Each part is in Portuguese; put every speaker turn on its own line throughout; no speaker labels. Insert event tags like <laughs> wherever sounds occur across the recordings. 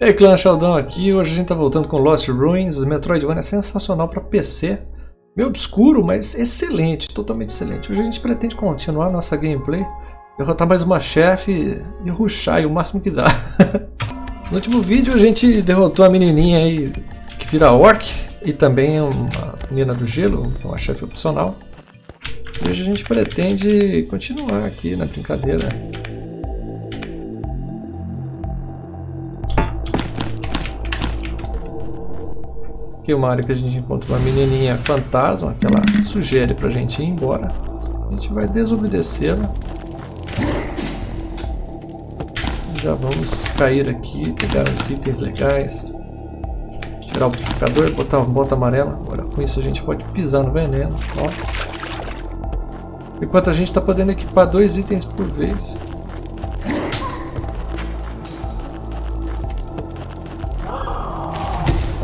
E aí, clã Sheldon aqui. Hoje a gente tá voltando com Lost Ruins. Metroidvania é sensacional para PC. Meio obscuro, mas excelente, totalmente excelente. Hoje a gente pretende continuar nossa gameplay, derrotar mais uma chefe e ruxar o máximo que dá. <laughs> no último vídeo a gente derrotou a menininha aí que vira orc e também uma menina do gelo, uma chefe opcional. Hoje a gente pretende continuar aqui na brincadeira. É uma área que a gente encontra uma menininha fantasma, que ela sugere pra gente ir embora. A gente vai desobedecê-la. Já vamos cair aqui, pegar uns itens legais. Tirar o purificador botar uma bota amarela. Agora com isso a gente pode pisar no veneno. Ó. Enquanto a gente está podendo equipar dois itens por vez.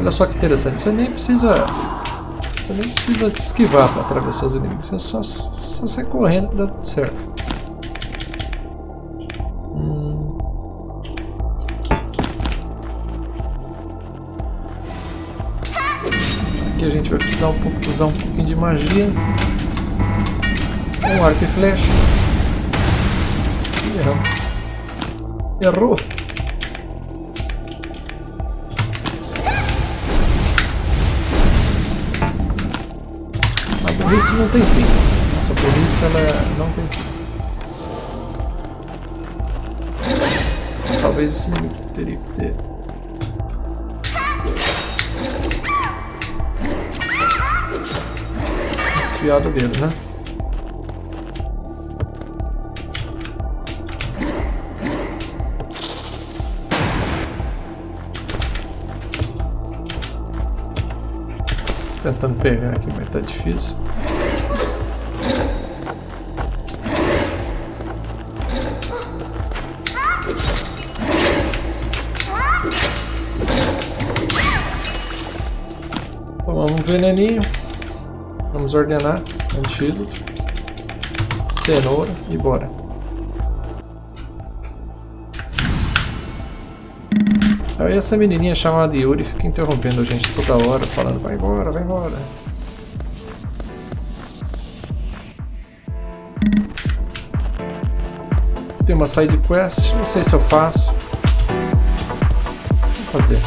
Olha só que interessante, você nem precisa. Você nem precisa esquivar para atravessar os inimigos, você só, só sai correndo que dá tudo certo. Hum. Aqui a gente vai precisar um pouco, usar um pouquinho de magia. Um arco e flecha. Errou. A burrice não tem fim. Nossa burrice ela não tem fim. Talvez esse inimigo teria que ter. Desfiado dele, né? tentando pegar aqui, mas tá difícil. Veneninho. Vamos ordenar. Antídoto. Cenoura e bora. Aí essa menininha chamada Yuri fica interrompendo a gente toda hora, falando vai embora, vai embora. Tem uma side quest, não sei se eu faço. Vou fazer.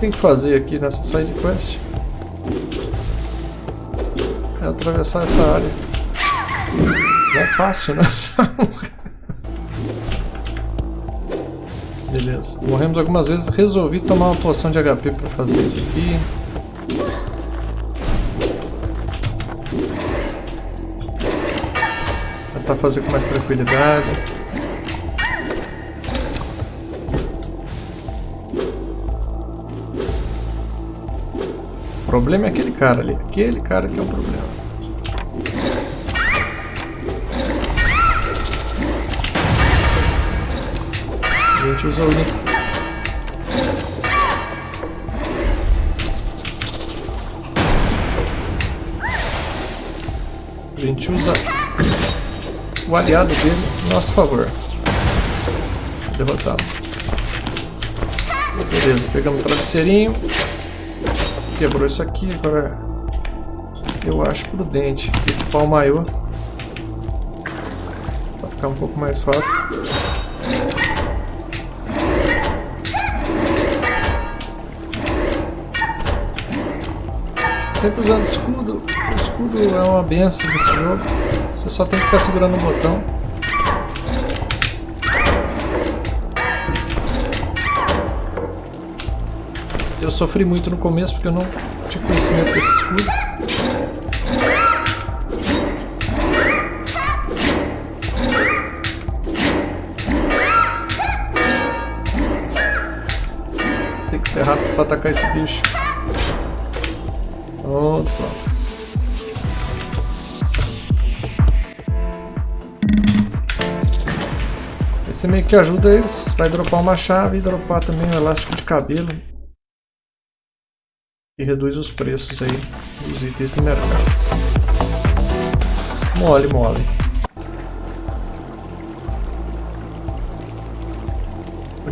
Tem que fazer aqui nessa side quest. Atravessar essa área. É fácil, né? Beleza. Morremos algumas vezes. Resolvi tomar uma poção de HP para fazer isso aqui. Tentar fazer com mais tranquilidade. O problema é aquele cara ali. Aquele cara que é o problema. Usa o A gente usa o aliado dele a nosso favor. Derrotado. Beleza, pegamos o travesseirinho. Quebrou isso aqui, agora eu acho prudente equipar o maior. Pra ficar um pouco mais fácil. Sempre usando escudo. O escudo é uma benção nesse jogo. Você só tem que ficar segurando o botão. Eu sofri muito no começo porque eu não tinha conhecimento desse escudo. Tem que ser rápido para atacar esse bicho. Pronto. Esse meio que ajuda eles. Vai dropar uma chave e dropar também um elástico de cabelo. E reduz os preços aí dos itens do mercado. Mole, mole.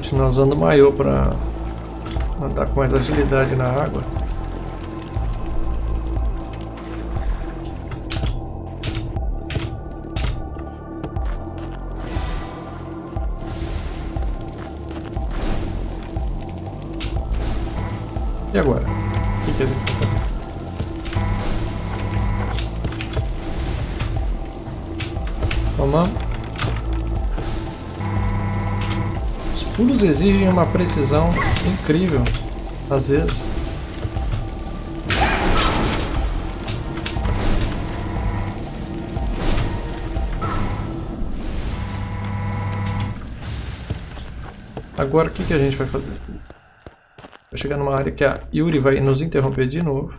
continuar usando o maiô para andar com mais agilidade na água. Tomamos. Os pulos exigem uma precisão incrível, às vezes. Agora o que, que a gente vai fazer? Vai chegar numa área que a Yuri vai nos interromper de novo.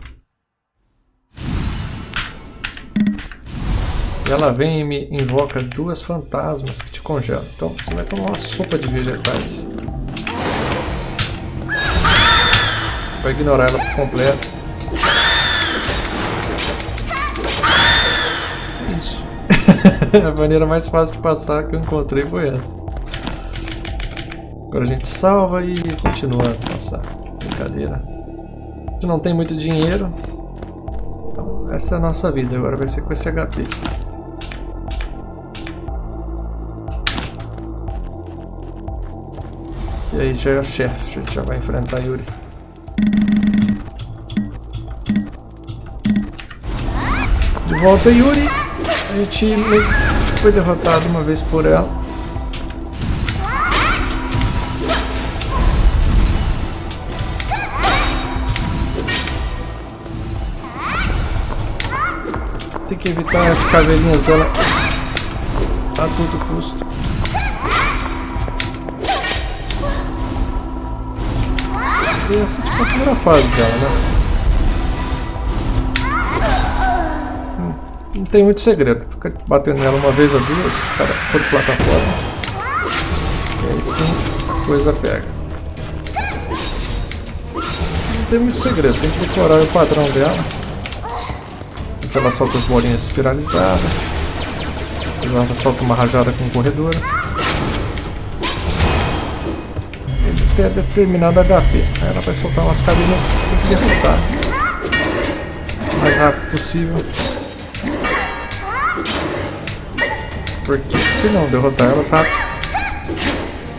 Ela vem e me invoca duas fantasmas que te congelam. Então você vai tomar uma sopa de vegetais. Vai ignorar ela por completo. Isso. <laughs> a maneira mais fácil de passar que eu encontrei foi essa. Agora a gente salva e continua a passar brincadeira. A gente não tem muito dinheiro. Então, essa é a nossa vida. Agora vai ser com esse HP. E aí já é o chefe. A gente já vai enfrentar Yuri. De volta Yuri. A gente foi derrotado uma vez por ela. Tem que evitar as cavelinhas dela a todo custo. E essa tipo a primeira fase dela, né? Hum, não tem muito segredo. Fica batendo nela uma vez ou duas, cada por plataforma. E aí sim a coisa pega. Não tem muito segredo, tem que decorar o padrão dela se ela solta as bolinhas espiralizadas. Ela solta uma rajada com corredora. Tem determinado HP. Aí ela vai soltar umas cabinas que você tem que derrotar. O mais rápido possível. Porque se não derrotar elas rápido,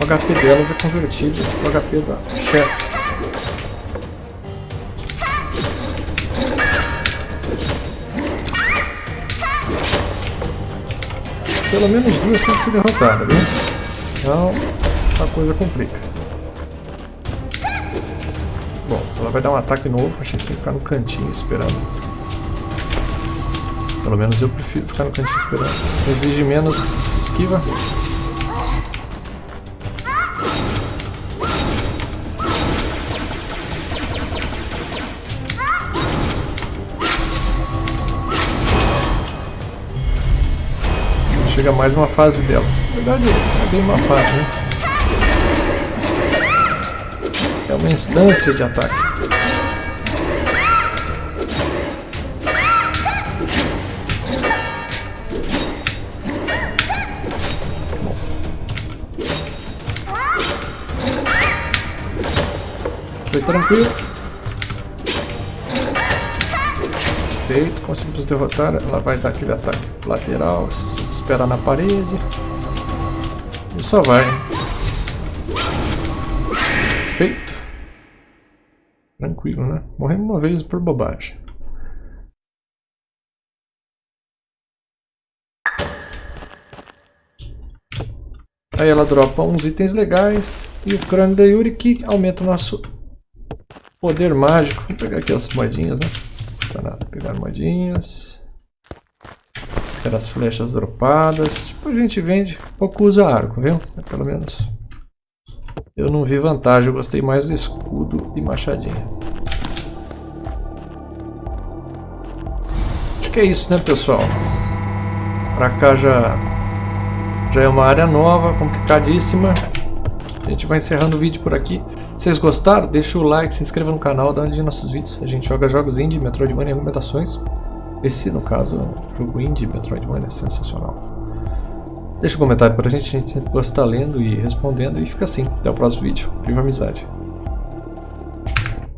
o HP delas é convertido no HP da chefe. Pelo menos duas tem que ser derrotadas, viu? Então a coisa complica. Ela vai dar um ataque novo, a gente tem que ficar no cantinho esperando. Pelo menos eu prefiro ficar no cantinho esperando. Exige menos esquiva. chega mais uma fase dela. Na verdade, é bem uma fase, né? É uma instância de ataque. Tranquilo. Feito, conseguimos derrotar. Ela vai dar aquele ataque lateral esperar na parede. E só vai. Feito. Tranquilo, né? Morremos uma vez por bobagem. Aí ela dropa uns itens legais e o crânio da Yuri que aumenta o nosso poder mágico. Vou pegar aqui as moedinhas, né? Não custa nada pegar moedinhas. Ter as flechas dropadas. Tipo, a gente vende, pouco usa arco, viu? Pelo menos. Eu não vi vantagem, eu gostei mais do escudo e machadinha. Acho que é isso, né, pessoal? Pra cá já, já é uma área nova, complicadíssima. Gente vai encerrando o vídeo por aqui. Se vocês gostaram, deixa o like, se inscreva no canal, dá uma nos nossos vídeos. A gente joga jogos indie, Metroidvania e recomendações. Esse, no caso, é jogo indie Metroidvania sensacional. Deixa um comentário pra gente, a gente sempre gosta de estar lendo e respondendo e fica assim. Até o próximo vídeo. Viva amizade!